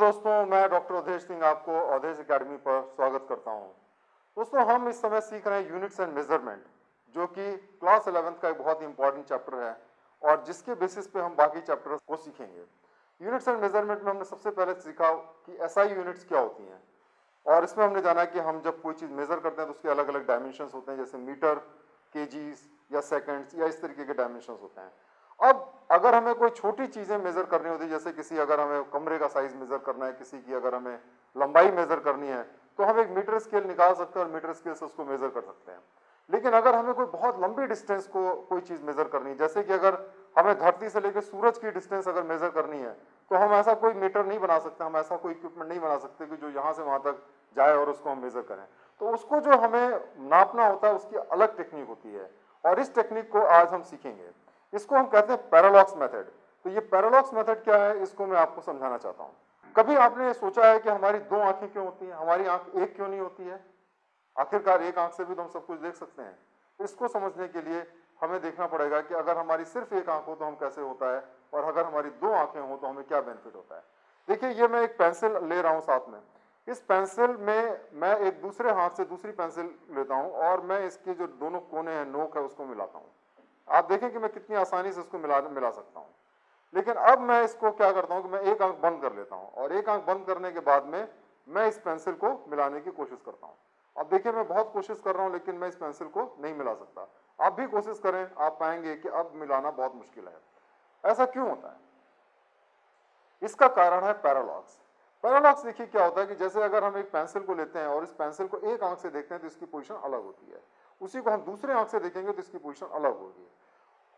दोस्तों, मैं डॉक्टर अवधेश सिंह आपको अवधेश एकेडमी पर स्वागत करता हूँ। दोस्तों, हम इस समय सीख रहे हैं यूनिट्स एंड मेज़रमेंट, जो कि क्लास इलेवेंथ का एक बहुत ही इंपॉर्टेंट चैप्टर है, और जिसके बेसिस पे हम बाकी चैप्टर को सीखेंगे। यूनिट्स एंड मेज़रमेंट में हमने सबसे पहले सीखा कि एसआई यूनिट्स क्या होती हैं, और इसमें हमने जाना कि हम जब कोई चीज़ मेज़र करते हैं तो उसके अलग अलग डायमेंशन होते हैं, जैसे मीटर के या सेकेंड्स या इस तरीके के डायमेंशन होते हैं। अब अगर हमें कोई छोटी चीज़ें मेज़र करनी होती, जैसे किसी अगर हमें कमरे का साइज़ मेज़र करना है, किसी की अगर हमें लंबाई मेज़र करनी है तो हम एक मीटर स्केल निकाल सकते हैं और मीटर स्केल से उसको मेज़र कर सकते हैं। लेकिन अगर हमें कोई बहुत लंबी डिस्टेंस को कोई चीज़ मेज़र करनी है, जैसे कि अगर हमें धरती से लेकर सूरज की डिस्टेंस अगर मेज़र करनी है तो हम ऐसा कोई मीटर नहीं बना सकते, हम ऐसा कोई इक्विपमेंट नहीं बना सकते कि जो यहाँ से वहाँ तक जाए और उसको हम मेज़र करें। तो उसको जो हमें नापना होता है, उसकी अलग टेक्निक होती है और इस टेक्निक को आज हम सीखेंगे। इसको हम कहते हैं पैरालॉक्स मेथड तो ये पैरालॉक्स मेथड क्या है, इसको मैं आपको समझाना चाहता हूँ। कभी आपने सोचा है कि हमारी दो आँखें क्यों होती हैं? हमारी आँख एक क्यों नहीं होती है? आखिरकार एक आँख से भी तो हम सब कुछ देख सकते हैं। इसको समझने के लिए हमें देखना पड़ेगा कि अगर हमारी सिर्फ़ एक आँख हो तो हम कैसे होता है और अगर हमारी दो आँखें हो तो हमें क्या बेनिफिट होता है। देखिए, ये मैं एक पेंसिल ले रहा हूँ साथ में। इस पेंसिल में मैं एक दूसरे हाथ से दूसरी पेंसिल लेता हूँ और मैं इसके जो दोनों कोने हैं, नोक है, उसको मिलाता हूँ। आप देखें कि मैं कितनी आसानी से उसको मिला मिला सकता हूँ। लेकिन अब मैं इसको क्या करता हूँ कि मैं एक आँख बंद कर लेता हूँ और एक आँख बंद करने के बाद में मैं इस पेंसिल को मिलाने की कोशिश करता हूँ। अब देखिए, मैं बहुत कोशिश कर रहा हूँ, लेकिन मैं इस पेंसिल को नहीं मिला सकता। आप भी कोशिश करें, आप पाएँगे कि अब मिलाना बहुत मुश्किल है। ऐसा क्यों होता है? इसका कारण है पैरालॉक्स पैरालॉक्स देखिए क्या होता है कि जैसे अगर हम एक पेंसिल को लेते हैं और इस पेंसिल को एक आँख से देखते हैं तो इसकी पोजीशन अलग होती है। उसी को हम दूसरे आँख से देखेंगे तो इसकी पोजीशन अलग होगी।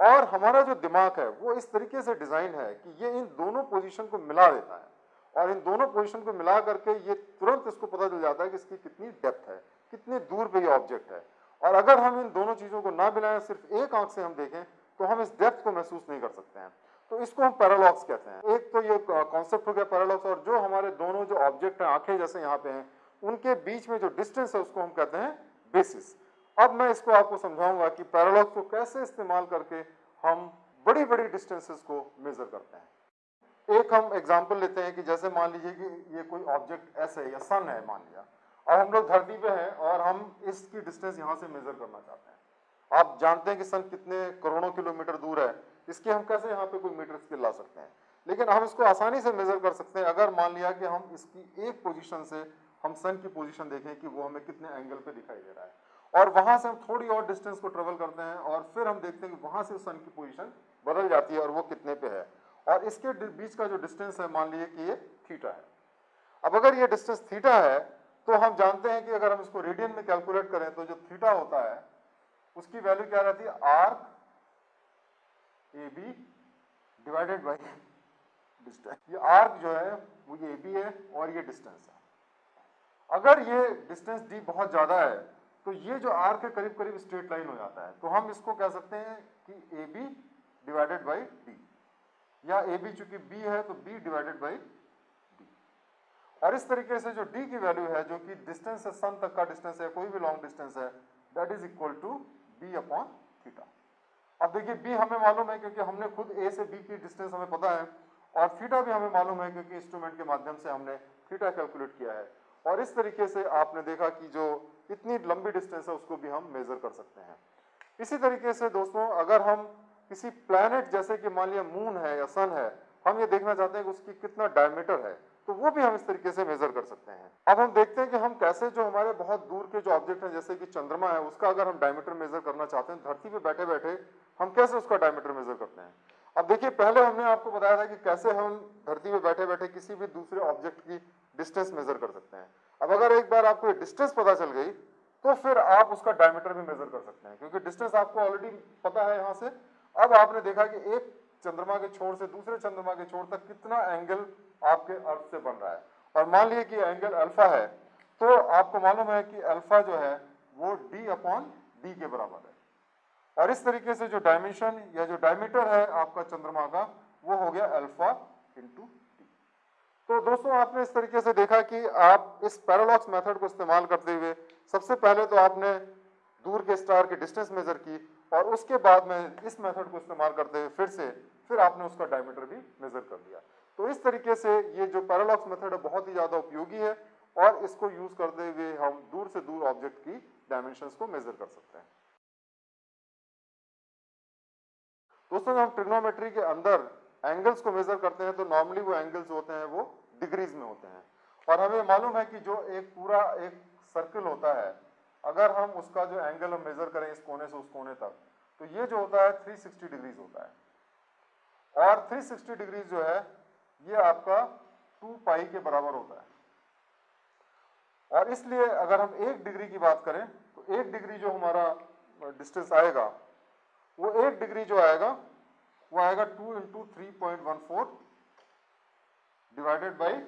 और हमारा जो दिमाग है, वो इस तरीके से डिज़ाइन है कि ये इन दोनों पोजीशन को मिला देता है। और इन दोनों पोजीशन को मिला करके ये तुरंत इसको पता चल जाता है कि इसकी कितनी डेप्थ है, कितनी दूर पे ये ऑब्जेक्ट है। और अगर हम इन दोनों चीज़ों को ना मिलाएँ, सिर्फ़ एक आँख से हम देखें तो हम इस डेप्थ को महसूस नहीं कर सकते हैं। तो इसको हम पैरालॉक्स कहते हैं। एक तो ये कॉन्सेप्ट हो गया पैरालॉक्स और जो हमारे दोनों जो ऑब्जेक्ट हैं, आँखें जैसे यहाँ पे हैं, उनके बीच में जो डिस्टेंस है, उसको हम कहते हैं बेसिस अब मैं इसको आपको समझाऊँगा कि पैरालॉग को कैसे इस्तेमाल करके हम बड़ी बड़ी डिस्टेंसेस को मेजर करते हैं। एक हम एग्जांपल लेते हैं कि जैसे मान लीजिए कि ये कोई ऑब्जेक्ट ऐसे है या सन है मान लिया। अब हम लोग धरती पे हैं और हम इसकी डिस्टेंस यहाँ से मेजर करना चाहते हैं। आप जानते हैं कि सन कितने करोड़ों किलोमीटर दूर है। इसके हम कैसे यहाँ पे कोई मीटर स्केल ला सकते हैं? लेकिन हम इसको आसानी से मेजर कर सकते हैं। अगर मान लिया कि हम इसकी एक पोजीशन से हम सन की पोजीशन देखें कि वो हमें कितने एंगल पे दिखाई दे रहा है। और वहाँ से हम थोड़ी और डिस्टेंस को ट्रेवल करते हैं और फिर हम देखते हैं कि वहाँ से सन की पोजीशन बदल जाती है और वो कितने पे है। और इसके बीच का जो डिस्टेंस है, मान लीजिए कि ये थीटा है। अब अगर ये डिस्टेंस थीटा है तो हम जानते हैं कि अगर हम इसको रेडियन में कैलकुलेट करें तो जो थीटा होता है, उसकी वैल्यू क्या रहती है? Arc A B divided by distance ये आर्क जो है, वो ये ए बी है और ये डिस्टेंस है। अगर ये डिस्टेंस डी बहुत ज़्यादा है तो ये जो आर के करीब करीब स्ट्रेट लाइन हो जाता है तो हम इसको कह सकते हैं कि A B divided by D या ए बी चूँकि बी है तो बी डिवाइडेड बाई डी और इस तरीके से जो डी की वैल्यू है, जो कि डिस्टेंस है सन तक का डिस्टेंस है, कोई भी लॉन्ग डिस्टेंस है that is equal to B upon theta अब देखिए बी हमें मालूम है क्योंकि हमने खुद ए से बी की डिस्टेंस हमें पता है, और थीटा भी हमें मालूम है क्योंकि इंस्ट्रूमेंट के माध्यम से हमने थीटा कैलकुलेट किया है। और इस तरीके से आपने देखा कि जो इतनी लंबी डिस्टेंस है, उसको भी हम मेजर कर सकते हैं। इसी तरीके से दोस्तों, अगर हम किसी प्लैनेट जैसे कि मान लिया मून है या सन है, हम ये देखना चाहते हैं कि उसकी कितना डायमीटर है तो वो भी हम इस तरीके से मेजर कर सकते हैं। अब हम देखते हैं कि हम कैसे जो हमारे बहुत दूर के जो ऑब्जेक्ट हैं, जैसे कि चंद्रमा है, उसका अगर हम डायमीटर मेजर करना चाहते हैं, धरती पे बैठे बैठे हम कैसे उसका डायमीटर मेजर करते हैं? अब देखिए, पहले हमने आपको बताया था कि कैसे हम धरती पे बैठे बैठे किसी भी दूसरे ऑब्जेक्ट की डिस्टेंस मेजर कर सकते हैं। अब अगर एक बार आपको डिस्टेंस पता चल गई तो फिर आप उसका डायमीटर भी मेजर कर सकते हैं, क्योंकि डिस्टेंस आपको ऑलरेडी पता है यहाँ से। अब आपने देखा कि एक चंद्रमा के छोर से दूसरे चंद्रमा के छोर तक कितना एंगल आपके अर्थ से बन रहा है। और मान लीजिए कि एंगल अल्फ़ा है तो आपको मालूम है कि अल्फ़ा जो है, वो डी अपॉन डी के बराबर है। और इस तरीके से जो डायमेंशन या जो डायमीटर है आपका चंद्रमा का, वो हो गया अल्फ़ा इंटू तो दोस्तों, आपने इस तरीके से देखा कि आप इस पैरालॉक्स मेथड को इस्तेमाल करते हुए सबसे पहले तो आपने दूर के स्टार की डिस्टेंस मेजर की और उसके बाद में इस मेथड को इस्तेमाल करते हुए फिर से, फिर आपने उसका डायमीटर भी मेजर कर लिया तो इस तरीके से ये जो पैरालॉक्स मेथड है, बहुत ही ज़्यादा उपयोगी है और इसको यूज़ करते हुए हम दूर से दूर ऑब्जेक्ट की डायमेंशंस को मेजर कर सकते हैं। दोस्तों हम ट्रिग्नोमेट्री के अंदर एंगल्स को मेजर करते हैं तो नॉर्मली वो एंगल्स होते हैं, वो डिग्रीज में होते हैं। और हमें मालूम है कि जो एक पूरा एक सर्कल होता है, अगर हम उसका जो एंगल हम मेजर करें इस कोने से उस कोने तक तो ये जो होता है 360 डिग्रीज होता है। और 360 डिग्रीज जो है, ये आपका 2 पाई के बराबर होता है। और इसलिए अगर हम एक डिग्री की बात करें तो एक डिग्री जो हमारा डिस्टेंस आएगा, वो एक डिग्री जो आएगा, वो आएगा two into three point one four divided by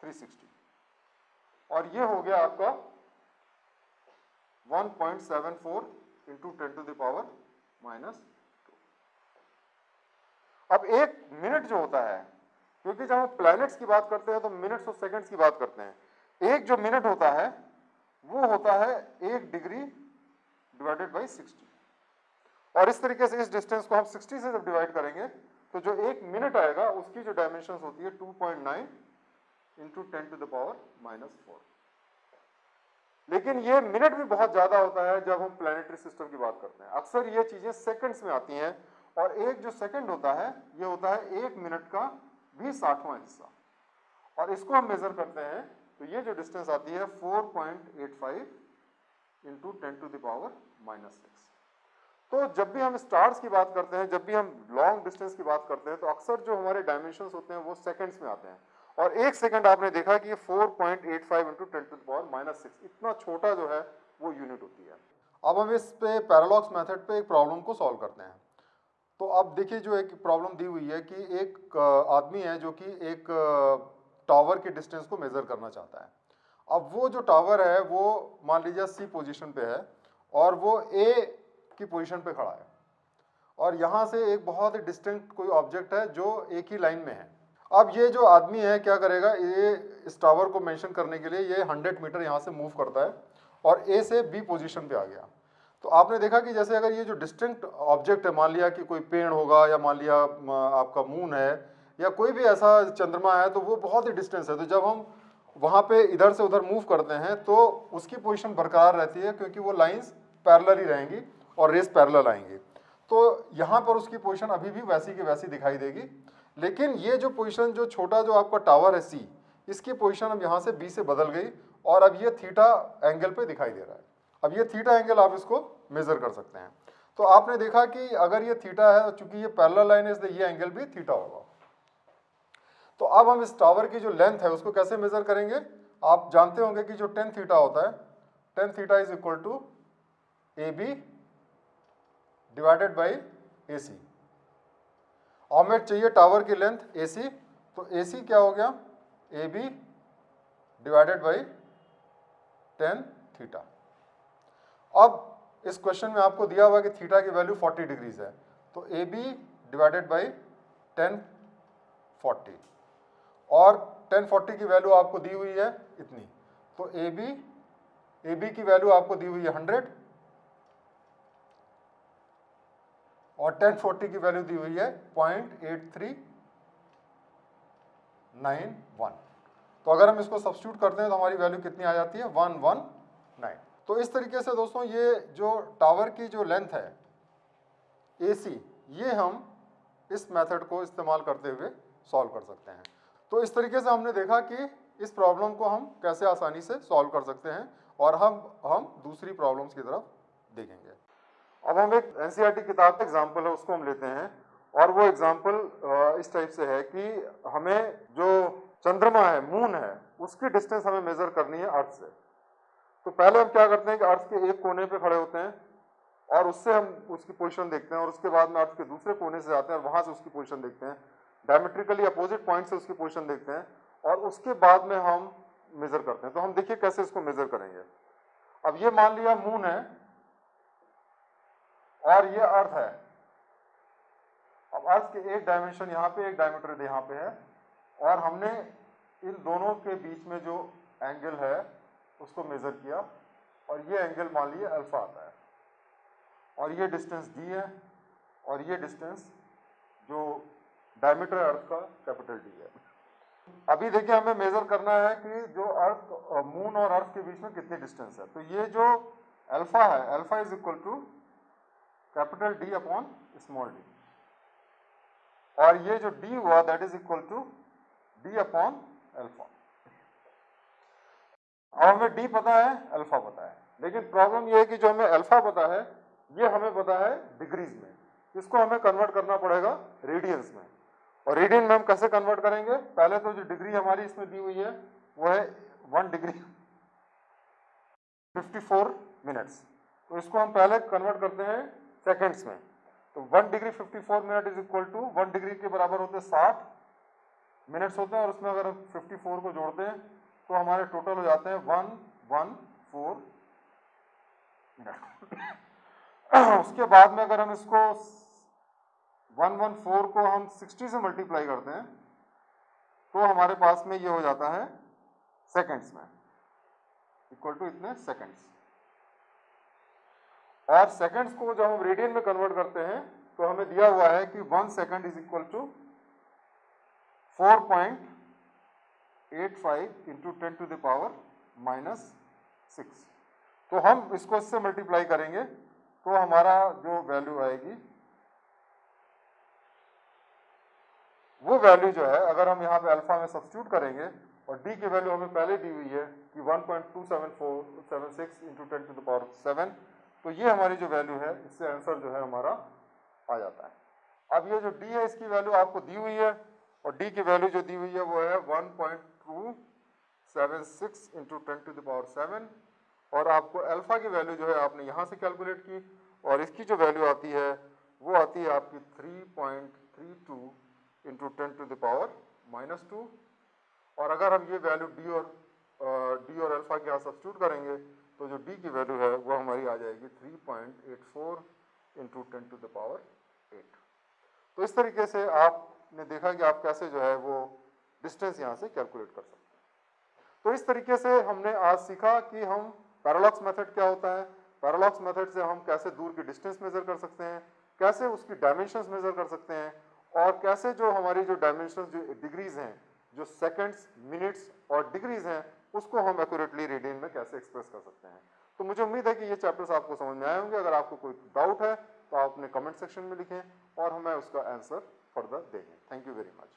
three sixty और ये हो गया आपका one point seven four into ten to the power minus अब एक मिनट जो होता है, क्योंकि जब हम प्लैनेट्स की बात करते हैं तो मिनट्स और सेकंड्स की बात करते हैं। एक जो मिनट होता है, वो होता है एक डिग्री डिवाइडेड बाई सिक्सटी और इस तरीके से इस डिस्टेंस को हम 60 से जब डिवाइड करेंगे तो जो एक मिनट आएगा, उसकी जो डायमेंशन होती है 2.9 point nine into ten to the power minus four लेकिन ये मिनट भी बहुत ज़्यादा होता है जब हम प्लानिटरी सिस्टम की बात करते हैं। अक्सर ये चीज़ें सेकंड्स में आती हैं और एक जो सेकंड होता है, ये होता है एक मिनट का भी साठवां हिस्सा। और इसको हम मेजर करते हैं तो ये जो डिस्टेंस आती है 4.85 point eight five into ten to the power minus six तो जब भी हम स्टार्स की बात करते हैं, जब भी हम लॉन्ग डिस्टेंस की बात करते हैं तो अक्सर जो हमारे डायमेंशन होते हैं, वो सेकेंड्स में आते हैं। और एक सेकंड आपने देखा कि 4.85 point eight five into ten to power minus six इतना छोटा जो है, वो यूनिट होती है। अब हम इस पे पैरालॉक्स मेथड पे एक प्रॉब्लम को सॉल्व करते हैं। तो अब देखिए जो एक प्रॉब्लम दी हुई है कि एक आदमी है जो कि एक टावर के डिस्टेंस को मेज़र करना चाहता है। अब वो जो टावर है, वो मान लीजिए सी पोजीशन पे है, और वो ए की पोजीशन पे खड़ा है। और यहाँ से एक बहुत ही डिस्टिंक्ट कोई ऑब्जेक्ट है जो एक ही लाइन में है। अब ये जो आदमी है, क्या करेगा? ये इस टावर को मेंशन करने के लिए ये 100 मीटर यहाँ से मूव करता है और ए से बी पोजीशन पे आ गया। तो आपने देखा कि जैसे अगर ये जो डिस्टिंक्ट ऑब्जेक्ट है, मान लिया कि कोई पेड़ होगा या मान लिया आपका मून है या कोई भी ऐसा चंद्रमा है तो वो बहुत ही डिस्टेंस है। तो जब हम वहाँ पे इधर से उधर मूव करते हैं तो उसकी पोजीशन बरकरार रहती है क्योंकि वो लाइंस पैरेलल ही रहेंगी। और रेस पैरेलल आएँगे। तो यहाँ पर उसकी पोजीशन अभी भी वैसी की वैसी दिखाई देगी। लेकिन ये जो पोजीशन जो छोटा जो आपका टावर है सी इसकी पोजीशन अब यहाँ से बी से बदल गई और अब ये थीटा एंगल पे दिखाई दे रहा है। अब ये थीटा एंगल आप इसको मेजर कर सकते हैं। तो आपने देखा कि अगर ये थीटा है चूँकि ये पैरल लाइन है, इसलिए ये एंगल भी थीटा होगा। तो अब हम इस टावर की जो लेंथ है, उसको कैसे मेजर करेंगे? आप जानते होंगे कि जो टेन थीटा होता है tan theta is equal to A B divided by A C हमें चाहिए टावर की लेंथ ए सी तो ए सी क्या हो गया? A B divided by tan theta. अब इस क्वेश्चन में आपको दिया हुआ कि थीटा की वैल्यू 40 डिग्रीज है तो A B divided by tan forty. और टेन फोर्टी की वैल्यू आपको दी हुई है इतनी तो ए बी ए बी की वैल्यू आपको दी हुई है हंड्रेड और टेन फोर्टी की वैल्यू दी हुई है point eight three nine one तो अगर हम इसको सब्सिट्यूट करते हैं तो हमारी वैल्यू कितनी आ जाती है? वन वन नाइन तो इस तरीके से दोस्तों ये जो टावर की जो लेंथ है ए सी ये हम इस मेथड को इस्तेमाल करते हुए सॉल्व कर सकते हैं। तो इस तरीके से हमने देखा कि इस प्रॉब्लम को हम कैसे आसानी से सॉल्व कर सकते हैं और हम हम दूसरी प्रॉब्लम्स की तरफ़ देखेंगे। अब हम एक एनसीईआरटी e किताब का एग्ज़ाम्पल है, उसको हम लेते हैं। और वो एग्ज़ाम्पल इस टाइप से है कि हमें जो चंद्रमा है मून है, उसकी डिस्टेंस हमें मेजर करनी है अर्थ से। तो पहले हम क्या करते हैं कि अर्थ के एक कोने पे खड़े होते हैं और उससे हम उसकी पोजीशन देखते हैं और उसके बाद में अर्थ के दूसरे कोने से जाते हैं और वहाँ से उसकी पोजीशन देखते हैं। डायमेट्रिकली अपोजिट पॉइंट से उसकी पोजीशन देखते हैं और उसके बाद में हम मेजर करते हैं। तो हम देखिए कैसे इसको मेजर करेंगे। अब ये मान लिया मून है और ये अर्थ है। अब अर्थ के एक डायमेंशन यहाँ पे, एक डायमीटर यहाँ पे है। और हमने इन दोनों के बीच में जो एंगल है, उसको मेजर किया। और ये एंगल मान लिया अल्फ़ा आता है। और ये डिस्टेंस डी है। और ये डिस्टेंस जो डायमीटर अर्थ का कैपिटल डी है। अभी देखिए हमें मेजर करना है कि जो अर्थ मून और अर्थ के बीच में कितनी डिस्टेंस है। तो ये जो अल्फ़ा है alpha is equal to capital D upon small D. और ये जो डी हुआ that is equal to D upon alpha और हमें डी पता है अल्फ़ा पता है। लेकिन प्रॉब्लम ये है कि जो हमें अल्फ़ा पता है, ये हमें पता है डिग्रीज में। इसको हमें कन्वर्ट करना पड़ेगा रेडियंस में। और रेडियन में हम कैसे कन्वर्ट करेंगे? पहले तो जो डिग्री हमारी इसमें दी हुई है, वो है वन डिग्री 54 मिनट्स तो इसको हम पहले कन्वर्ट करते हैं सेकेंड्स में। तो one degree 54 minute is equal to one degree के बराबर होते हैं साठ मिनट्स होते हैं और उसमें अगर हम 54 को जोड़ते हैं तो हमारे टोटल हो जाते हैं वन वन फोर मिनट उसके बाद में अगर हम इसको 114 को हम 60 से मल्टीप्लाई करते हैं तो हमारे पास में ये हो जाता है सेकेंड्स में। इक्वल टू इतने सेकंड्स और सेकंड्स को जब हम रेडियन में कन्वर्ट करते हैं तो हमें दिया हुआ है कि one second is equal to 4.85 into ten to the power minus six तो हम इसको इससे मल्टीप्लाई करेंगे तो हमारा जो वैल्यू आएगी, वो वैल्यू जो है, अगर हम यहाँ पे अल्फ़ा में सब्सिट्यूट करेंगे, और डी की वैल्यू हमें पहले दी हुई है कि 1.27476 into ten to the power seven तो ये हमारी जो वैल्यू है, इससे आंसर जो है हमारा आ जाता है। अब ये जो डी है, इसकी वैल्यू आपको दी हुई है और डी की वैल्यू जो दी हुई है, वो है 1.276 into ten to the power seven और आपको अल्फ़ा की वैल्यू जो है, आपने यहाँ से कैलकुलेट की और इसकी जो वैल्यू आती है, वो आती है आपकी 3.32 into ten to the power minus two और अगर हम ये वैल्यू डी और डी और अल्फ़ा के यहाँ सब्सिट्यूट करेंगे तो जो डी की वैल्यू है, वो हमारी आ जाएगी 3.84 point eight four into ten to the power eight तो इस तरीके से आपने देखा कि आप कैसे जो है वो डिस्टेंस यहाँ से कैलकुलेट कर सकते हैं। तो इस तरीके से हमने आज सीखा कि हम पैरालॉक्स मेथड क्या होता है पैरालॉक्स मेथड से हम कैसे दूर की डिस्टेंस मेजर कर सकते हैं, कैसे उसकी डायमेंशन मेजर कर सकते हैं, और कैसे जो हमारी जो डायमेंशन जो डिग्रीज हैं, जो सेकंड्स मिनट्स और डिग्रीज हैं उसको हम एक्यूरेटली रीडिंग में कैसे एक्सप्रेस कर सकते हैं? तो मुझे उम्मीद है कि ये चैप्टर्स आपको समझ में आए होंगे। अगर आपको कोई डाउट है तो आप अपने कमेंट सेक्शन में लिखें और हमें उसका आंसर फर्दर देंगे। Thank you very much